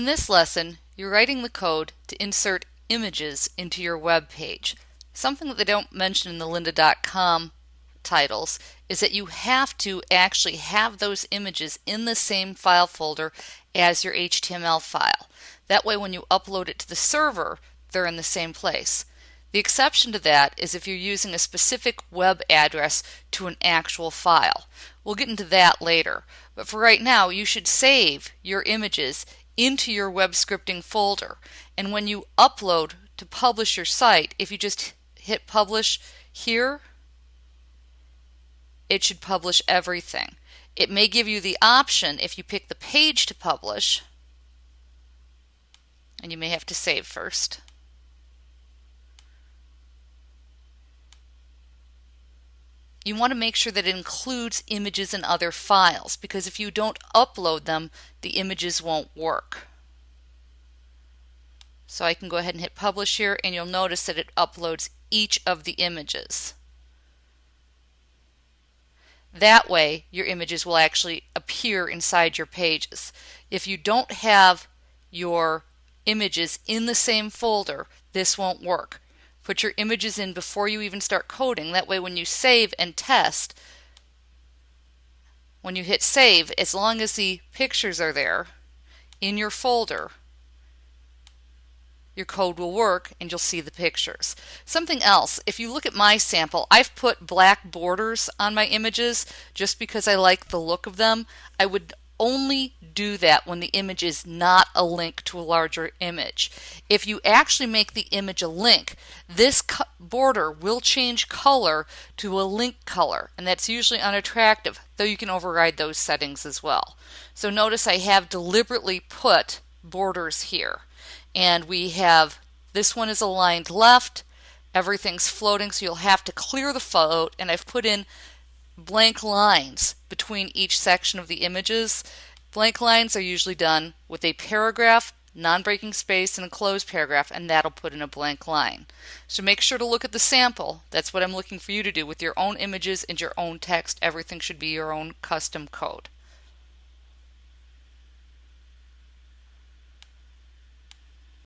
In this lesson, you're writing the code to insert images into your web page. Something that they don't mention in the lynda.com titles is that you have to actually have those images in the same file folder as your HTML file. That way when you upload it to the server, they're in the same place. The exception to that is if you're using a specific web address to an actual file. We'll get into that later. But for right now, you should save your images into your web scripting folder. And when you upload to publish your site, if you just hit publish here, it should publish everything. It may give you the option if you pick the page to publish, and you may have to save first. You want to make sure that it includes images and other files because if you don't upload them, the images won't work. So I can go ahead and hit publish here and you'll notice that it uploads each of the images. That way your images will actually appear inside your pages. If you don't have your images in the same folder, this won't work. Put your images in before you even start coding. That way when you save and test, when you hit save, as long as the pictures are there in your folder, your code will work and you'll see the pictures. Something else, if you look at my sample, I've put black borders on my images just because I like the look of them. I would only do that when the image is not a link to a larger image. If you actually make the image a link, this border will change color to a link color, and that's usually unattractive, though you can override those settings as well. So notice I have deliberately put borders here, and we have this one is aligned left, everything's floating, so you'll have to clear the float, and I've put in blank lines between each section of the images. Blank lines are usually done with a paragraph, non-breaking space, and a closed paragraph, and that'll put in a blank line. So make sure to look at the sample. That's what I'm looking for you to do with your own images and your own text. Everything should be your own custom code.